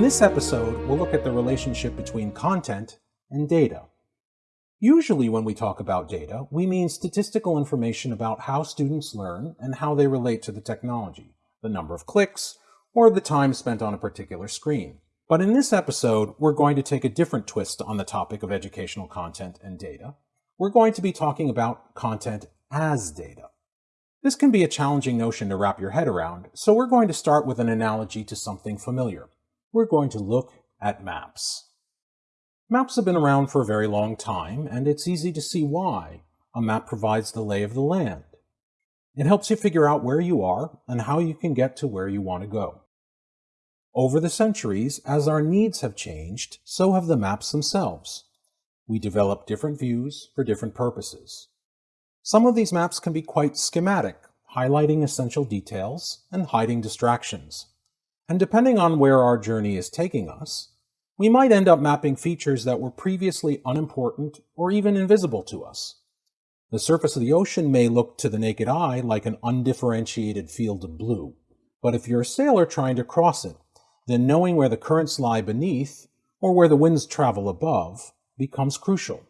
In this episode, we'll look at the relationship between content and data. Usually when we talk about data, we mean statistical information about how students learn and how they relate to the technology, the number of clicks, or the time spent on a particular screen. But in this episode, we're going to take a different twist on the topic of educational content and data. We're going to be talking about content as data. This can be a challenging notion to wrap your head around, so we're going to start with an analogy to something familiar. We're going to look at maps. Maps have been around for a very long time, and it's easy to see why. A map provides the lay of the land. It helps you figure out where you are and how you can get to where you want to go. Over the centuries, as our needs have changed, so have the maps themselves. We develop different views for different purposes. Some of these maps can be quite schematic, highlighting essential details and hiding distractions. And depending on where our journey is taking us, we might end up mapping features that were previously unimportant or even invisible to us. The surface of the ocean may look to the naked eye like an undifferentiated field of blue, but if you're a sailor trying to cross it, then knowing where the currents lie beneath or where the winds travel above becomes crucial.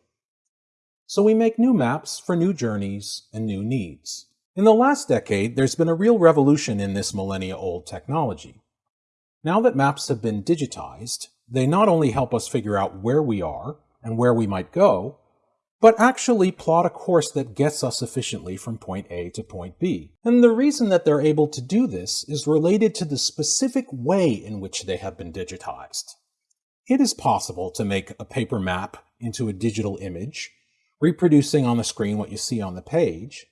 So we make new maps for new journeys and new needs. In the last decade, there's been a real revolution in this millennia-old technology. Now that maps have been digitized, they not only help us figure out where we are and where we might go, but actually plot a course that gets us efficiently from point A to point B. And the reason that they're able to do this is related to the specific way in which they have been digitized. It is possible to make a paper map into a digital image reproducing on the screen what you see on the page,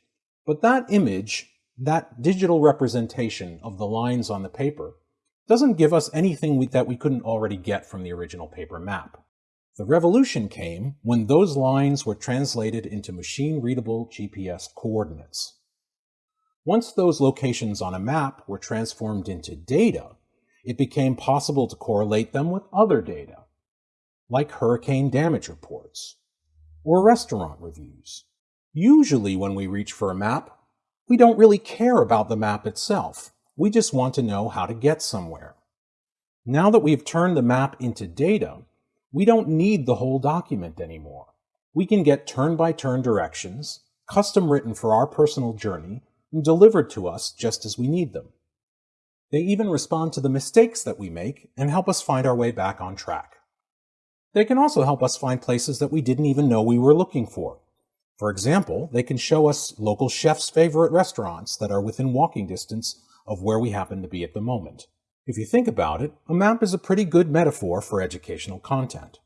but that image, that digital representation of the lines on the paper, doesn't give us anything we, that we couldn't already get from the original paper map. The revolution came when those lines were translated into machine-readable GPS coordinates. Once those locations on a map were transformed into data, it became possible to correlate them with other data, like hurricane damage reports, or restaurant reviews. Usually when we reach for a map, we don't really care about the map itself. We just want to know how to get somewhere. Now that we've turned the map into data, we don't need the whole document anymore. We can get turn-by-turn -turn directions, custom written for our personal journey, and delivered to us just as we need them. They even respond to the mistakes that we make and help us find our way back on track. They can also help us find places that we didn't even know we were looking for. For example, they can show us local chefs' favorite restaurants that are within walking distance of where we happen to be at the moment. If you think about it, a map is a pretty good metaphor for educational content.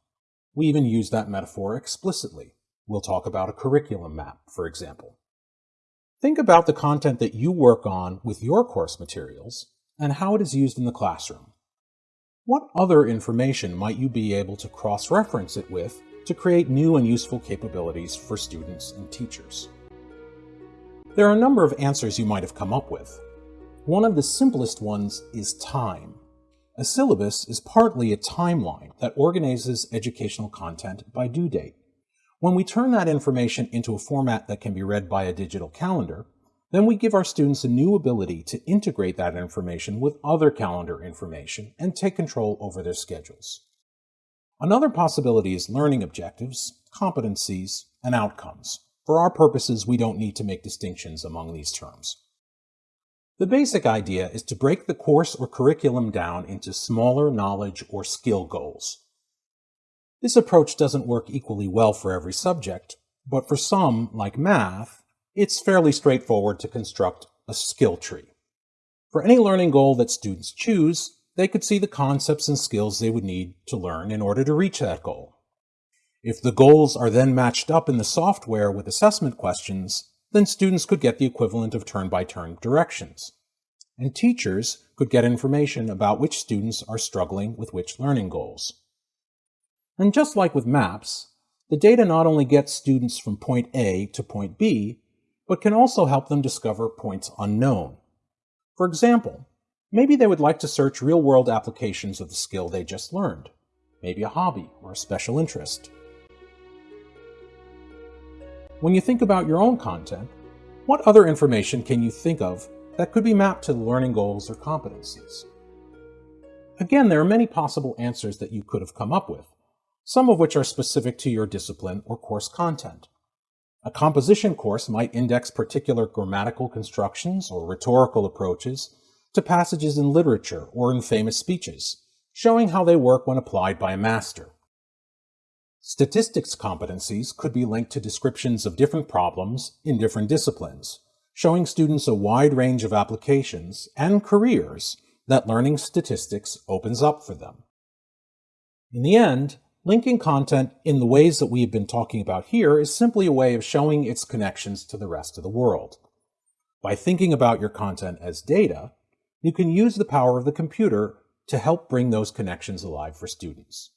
We even use that metaphor explicitly. We'll talk about a curriculum map, for example. Think about the content that you work on with your course materials and how it is used in the classroom. What other information might you be able to cross-reference it with to create new and useful capabilities for students and teachers? There are a number of answers you might have come up with. One of the simplest ones is time. A syllabus is partly a timeline that organizes educational content by due date. When we turn that information into a format that can be read by a digital calendar, then we give our students a new ability to integrate that information with other calendar information and take control over their schedules. Another possibility is learning objectives, competencies, and outcomes. For our purposes, we don't need to make distinctions among these terms. The basic idea is to break the course or curriculum down into smaller knowledge or skill goals. This approach doesn't work equally well for every subject, but for some, like math, it's fairly straightforward to construct a skill tree. For any learning goal that students choose, they could see the concepts and skills they would need to learn in order to reach that goal. If the goals are then matched up in the software with assessment questions, then students could get the equivalent of turn-by-turn -turn directions. And teachers could get information about which students are struggling with which learning goals. And just like with maps, the data not only gets students from point A to point B, but can also help them discover points unknown. For example, maybe they would like to search real-world applications of the skill they just learned, maybe a hobby or a special interest. When you think about your own content, what other information can you think of that could be mapped to learning goals or competencies? Again, there are many possible answers that you could have come up with, some of which are specific to your discipline or course content. A composition course might index particular grammatical constructions or rhetorical approaches to passages in literature or in famous speeches, showing how they work when applied by a master. Statistics competencies could be linked to descriptions of different problems in different disciplines, showing students a wide range of applications and careers that learning statistics opens up for them. In the end, linking content in the ways that we have been talking about here is simply a way of showing its connections to the rest of the world. By thinking about your content as data, you can use the power of the computer to help bring those connections alive for students.